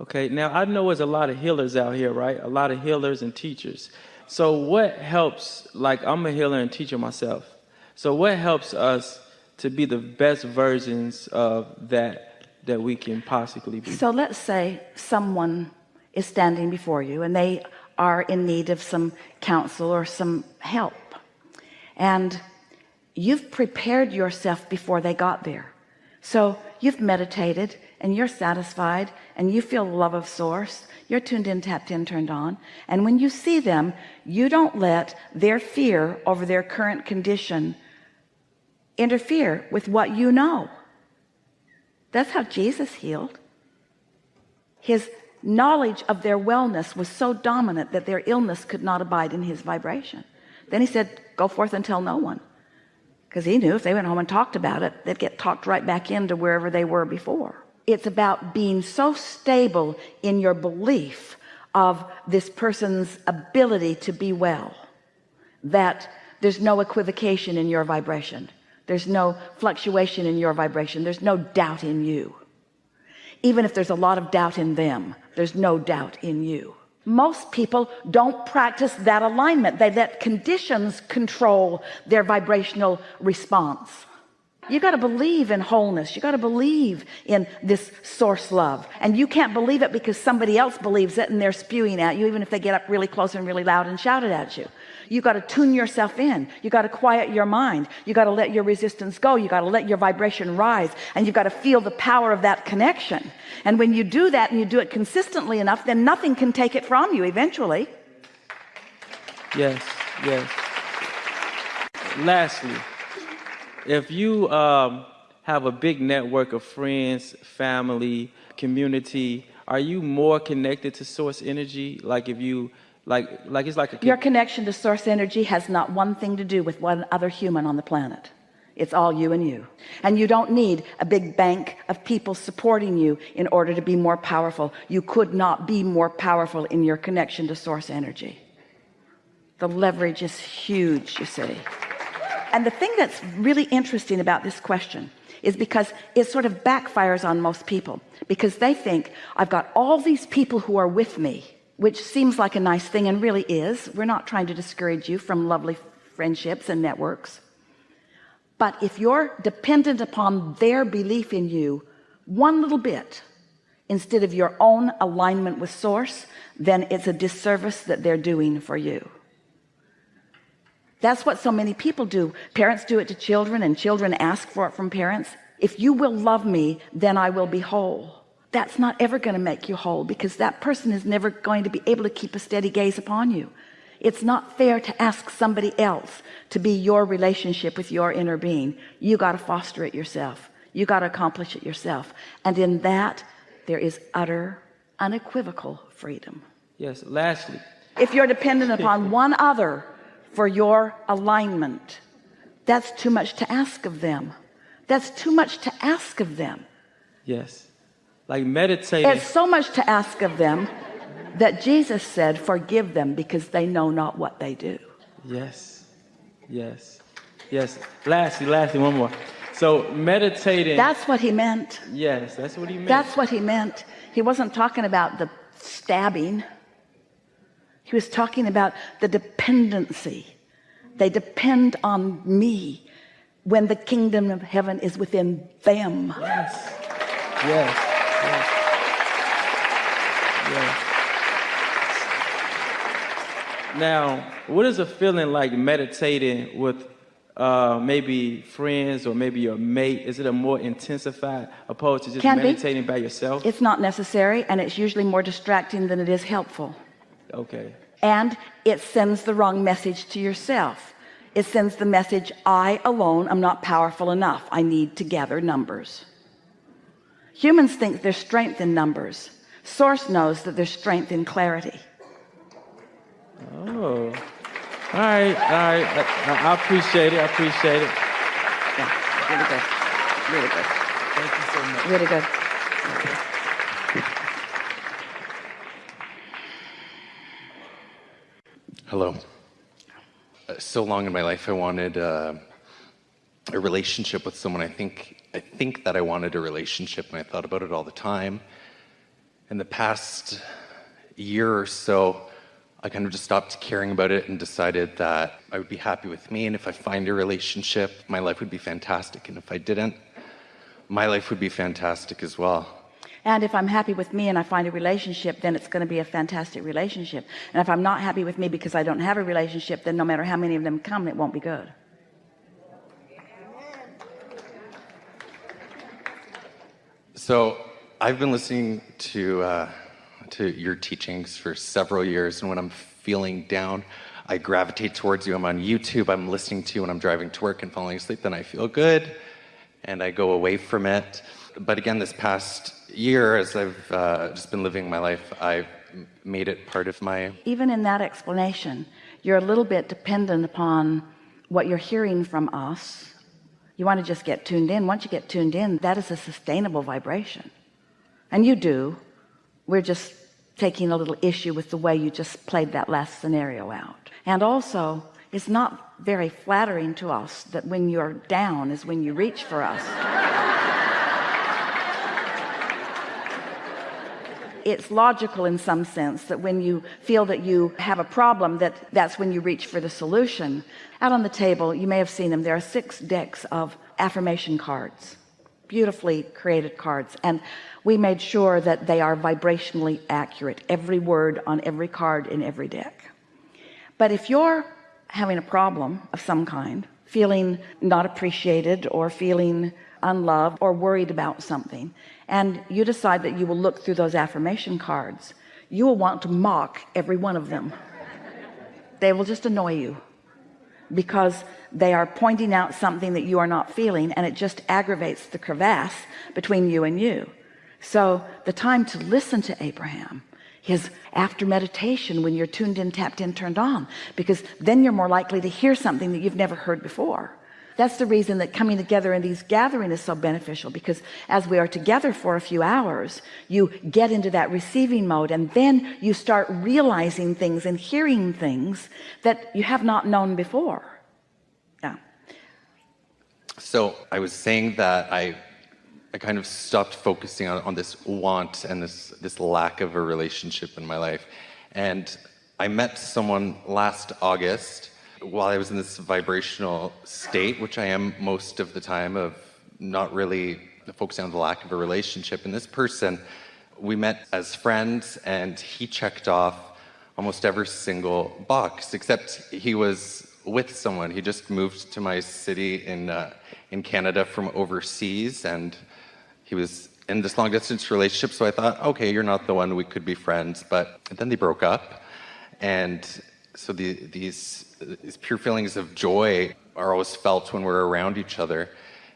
Okay, now I know there's a lot of healers out here, right? A lot of healers and teachers. So what helps, like I'm a healer and teacher myself. So what helps us to be the best versions of that that we can possibly be? So let's say someone is standing before you and they are in need of some counsel or some help. And you've prepared yourself before they got there. So you've meditated and you're satisfied and you feel the love of source. You're tuned in tapped in turned on. And when you see them you don't let their fear over their current condition interfere with what you know. That's how Jesus healed. His knowledge of their wellness was so dominant that their illness could not abide in his vibration. Then he said go forth and tell no one because he knew if they went home and talked about it they'd get talked right back into wherever they were before. It's about being so stable in your belief of this person's ability to be well that there's no equivocation in your vibration. There's no fluctuation in your vibration. There's no doubt in you. Even if there's a lot of doubt in them there's no doubt in you most people don't practice that alignment. They let conditions control their vibrational response you got to believe in wholeness. You got to believe in this source love. And you can't believe it because somebody else believes it and they're spewing at you even if they get up really close and really loud and shout it at you. You got to tune yourself in. You got to quiet your mind. You got to let your resistance go. You got to let your vibration rise. And you've got to feel the power of that connection. And when you do that and you do it consistently enough then nothing can take it from you eventually. Yes yes. Lastly if you um, have a big network of friends family community are you more connected to source energy? Like if you like like it's like a your connection to source energy has not one thing to do with one other human on the planet. It's all you and you. And you don't need a big bank of people supporting you in order to be more powerful. You could not be more powerful in your connection to source energy. The leverage is huge you see and the thing that's really interesting about this question is because it sort of backfires on most people because they think I've got all these people who are with me which seems like a nice thing and really is. We're not trying to discourage you from lovely friendships and networks. But if you're dependent upon their belief in you one little bit instead of your own alignment with source then it's a disservice that they're doing for you that's what so many people do. Parents do it to children and children ask for it from parents. If you will love me then I will be whole. That's not ever going to make you whole because that person is never going to be able to keep a steady gaze upon you. It's not fair to ask somebody else to be your relationship with your inner being. You got to foster it yourself. You got to accomplish it yourself. And in that there is utter unequivocal freedom. Yes lastly. If you're dependent upon one other for your alignment. That's too much to ask of them. That's too much to ask of them. Yes. Like meditating. It's so much to ask of them that Jesus said forgive them because they know not what they do. Yes. Yes. Yes. Lastly lastly one more. So meditating. That's what he meant. Yes that's what he meant. That's what he meant. He wasn't talking about the stabbing he was talking about the dependency they depend on me when the kingdom of heaven is within them yes yes, yes. yes. now what is a feeling like meditating with uh, maybe friends or maybe your mate is it a more intensified opposed to just Can meditating be. by yourself it's not necessary and it's usually more distracting than it is helpful okay. And it sends the wrong message to yourself. It sends the message I alone am not powerful enough. I need to gather numbers. Humans think there's strength in numbers. Source knows that there's strength in clarity. Oh. All right all right. I, I appreciate it I appreciate it. Yeah, really good. Really good. Thank you so much. Really good Hello. Uh, so long in my life, I wanted uh, a relationship with someone. I think I think that I wanted a relationship, and I thought about it all the time. in the past year or so, I kind of just stopped caring about it and decided that I would be happy with me. And if I find a relationship, my life would be fantastic. And if I didn't, my life would be fantastic as well. And if I'm happy with me and I find a relationship, then it's going to be a fantastic relationship. And if I'm not happy with me because I don't have a relationship, then no matter how many of them come, it won't be good. So I've been listening to uh, to your teachings for several years, and when I'm feeling down, I gravitate towards you. I'm on YouTube. I'm listening to you when I'm driving to work and falling asleep. Then I feel good, and I go away from it. But again, this past year, as I've uh, just been living my life, I've made it part of my. Even in that explanation, you're a little bit dependent upon what you're hearing from us. You want to just get tuned in. Once you get tuned in, that is a sustainable vibration. And you do. We're just taking a little issue with the way you just played that last scenario out. And also, it's not very flattering to us that when you're down is when you reach for us. It's logical in some sense that when you feel that you have a problem that that's when you reach for the solution. Out on the table you may have seen them. There are six decks of affirmation cards beautifully created cards. And we made sure that they are vibrationally accurate every word on every card in every deck. But if you're having a problem of some kind feeling not appreciated or feeling unloved or worried about something and you decide that you will look through those affirmation cards you will want to mock every one of them. They will just annoy you because they are pointing out something that you are not feeling and it just aggravates the crevasse between you and you. So the time to listen to Abraham is after meditation when you're tuned in tapped in turned on because then you're more likely to hear something that you've never heard before that's the reason that coming together in these gatherings is so beneficial because as we are together for a few hours you get into that receiving mode and then you start realizing things and hearing things that you have not known before. Yeah so I was saying that I I kind of stopped focusing on, on this want and this this lack of a relationship in my life. And I met someone last August while I was in this vibrational state, which I am most of the time of not really focusing on the lack of a relationship. And this person, we met as friends and he checked off almost every single box, except he was with someone. He just moved to my city in, uh, in Canada from overseas and he was in this long distance relationship. So I thought, okay, you're not the one, we could be friends. But then they broke up. And so the, these these pure feelings of joy are always felt when we're around each other.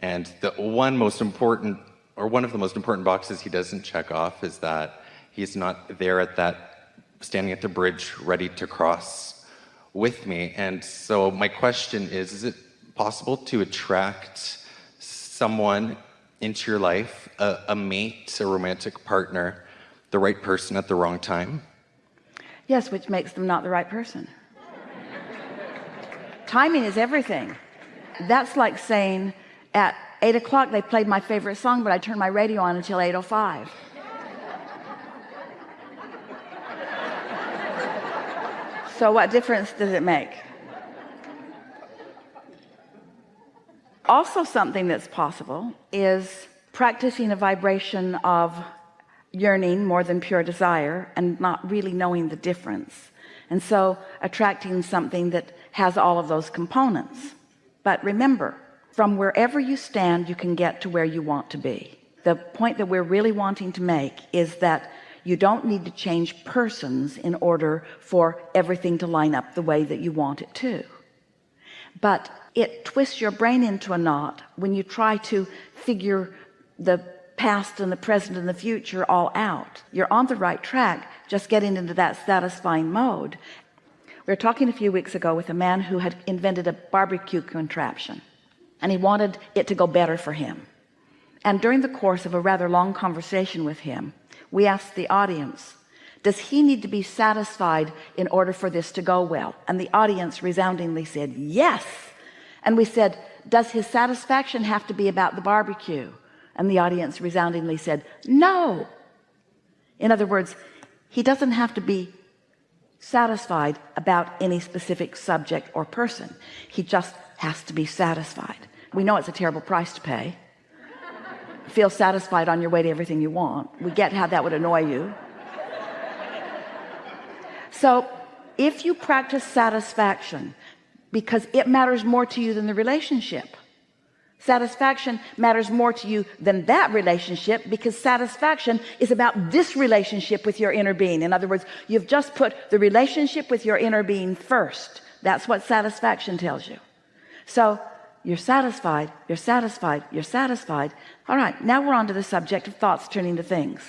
And the one most important, or one of the most important boxes he doesn't check off is that he's not there at that, standing at the bridge ready to cross with me. And so my question is, is it possible to attract someone into your life, a, a mate, a romantic partner, the right person at the wrong time? Yes, which makes them not the right person. Timing is everything. That's like saying at eight o'clock they played my favorite song but I turned my radio on until 805 so what difference does it make? Also something that's possible is practicing a vibration of yearning more than pure desire and not really knowing the difference. And so attracting something that has all of those components. But remember from wherever you stand you can get to where you want to be. The point that we're really wanting to make is that you don't need to change persons in order for everything to line up the way that you want it to. But it twists your brain into a knot when you try to figure the past and the present and the future all out. You're on the right track just getting into that satisfying mode. We were talking a few weeks ago with a man who had invented a barbecue contraption and he wanted it to go better for him. And during the course of a rather long conversation with him we asked the audience does he need to be satisfied in order for this to go well? And the audience resoundingly said yes. And we said does his satisfaction have to be about the barbecue and the audience resoundingly said no. In other words he doesn't have to be satisfied about any specific subject or person. He just has to be satisfied. We know it's a terrible price to pay. Feel satisfied on your way to everything you want. We get how that would annoy you. So if you practice satisfaction because it matters more to you than the relationship satisfaction matters more to you than that relationship because satisfaction is about this relationship with your inner being. In other words you've just put the relationship with your inner being first. That's what satisfaction tells you. So you're satisfied you're satisfied you're satisfied. All right now we're on to the subject of thoughts turning to things.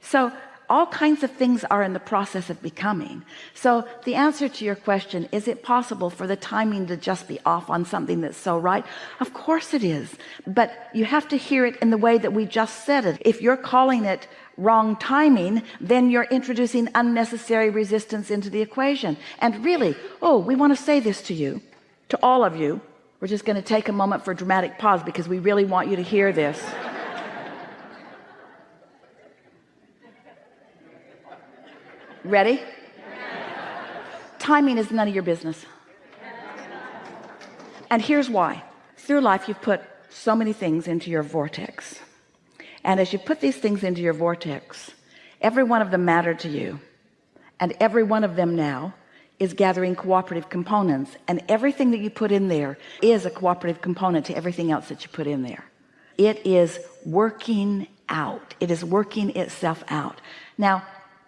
So all kinds of things are in the process of becoming. So the answer to your question is it possible for the timing to just be off on something that's so right? Of course it is. But you have to hear it in the way that we just said it. If you're calling it wrong timing then you're introducing unnecessary resistance into the equation. And really oh we want to say this to you to all of you. We're just going to take a moment for a dramatic pause because we really want you to hear this ready? Timing is none of your business. And here's why. Through life you've put so many things into your vortex. And as you put these things into your vortex every one of them mattered to you. And every one of them now is gathering cooperative components. And everything that you put in there is a cooperative component to everything else that you put in there. It is working out. It is working itself out. Now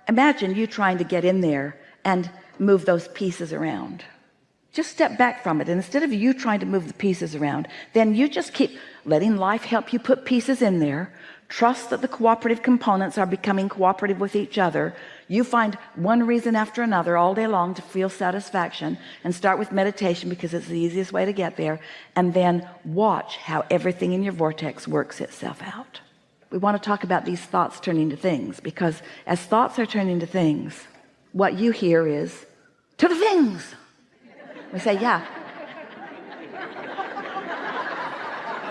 imagine you trying to get in there and move those pieces around. Just step back from it. And instead of you trying to move the pieces around then you just keep letting life help you put pieces in there. Trust that the cooperative components are becoming cooperative with each other. You find one reason after another all day long to feel satisfaction and start with meditation because it's the easiest way to get there. And then watch how everything in your vortex works itself out we want to talk about these thoughts turning to things because as thoughts are turning to things what you hear is to the things. We say yeah.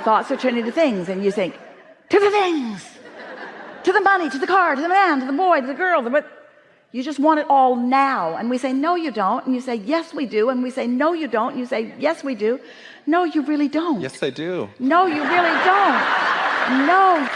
Thoughts are turning to things and you think to the things. To the money to the car to the man to the boy to the girl the but you just want it all now. And we say no you don't. And you say yes we do. And we say no you don't. And you say yes we do. No you really don't. Yes, I do. no you really don't. No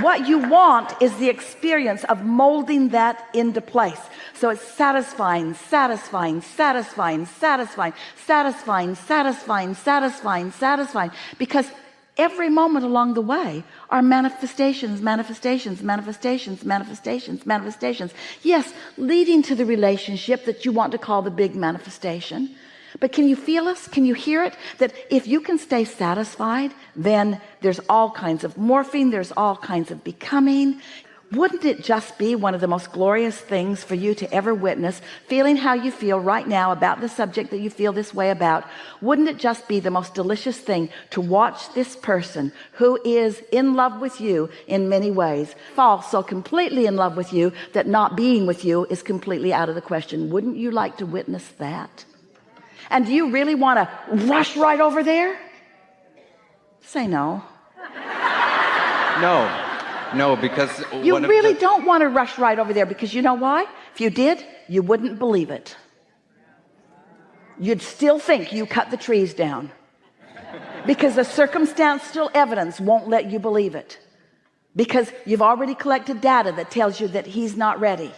what you want is the experience of molding that into place. So it's satisfying satisfying satisfying satisfying satisfying satisfying satisfying satisfying. Because every moment along the way are manifestations manifestations manifestations manifestations manifestations. Yes leading to the relationship that you want to call the big manifestation but can you feel us? Can you hear it? That if you can stay satisfied then there's all kinds of morphing there's all kinds of becoming. Wouldn't it just be one of the most glorious things for you to ever witness feeling how you feel right now about the subject that you feel this way about? Wouldn't it just be the most delicious thing to watch this person who is in love with you in many ways fall so completely in love with you that not being with you is completely out of the question? Wouldn't you like to witness that and do you really want to rush right over there? Say no. No, no, because you really the- don't want to rush right over there because you know why? If you did you wouldn't believe it. You'd still think you cut the trees down. Because the circumstantial evidence won't let you believe it. Because you've already collected data that tells you that he's not ready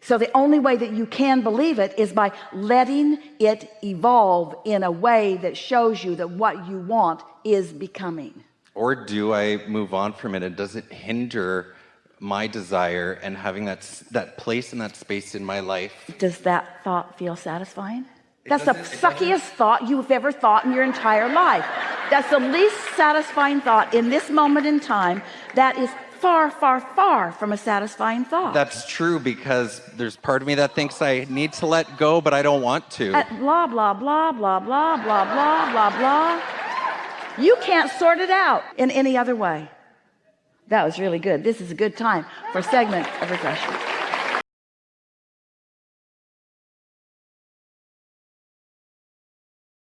so the only way that you can believe it is by letting it evolve in a way that shows you that what you want is becoming. Or do I move on from it? And does it hinder my desire and having that that place and that space in my life? does that thought feel satisfying? That's the suckiest thought you've ever thought in your entire life. That's the least satisfying thought in this moment in time that is far far far from a satisfying thought. That's true because there's part of me that thinks I need to let go, but I don't want to. Uh, blah blah blah blah blah blah blah blah blah. You can't sort it out in any other way. That was really good. This is a good time for a segment of refreshment